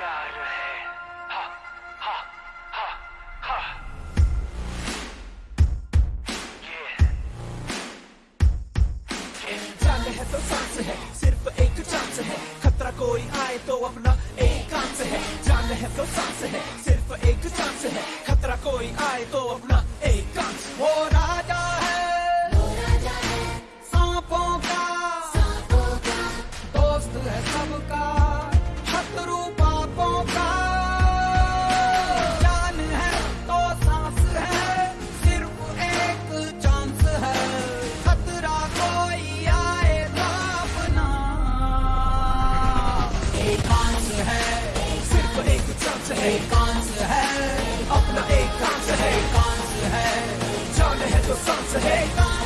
यार है। है तो सांस है, सिर्फ़ एक चांस है। खतरा कोई आए तो अपना एक कांस है। जान है तो सांस है, सिर्फ़ एक चांस है। है। सिर्फ़ एक चांस है। कांस है। अपना एक कांस है। कांस है। जान है तो सांस है।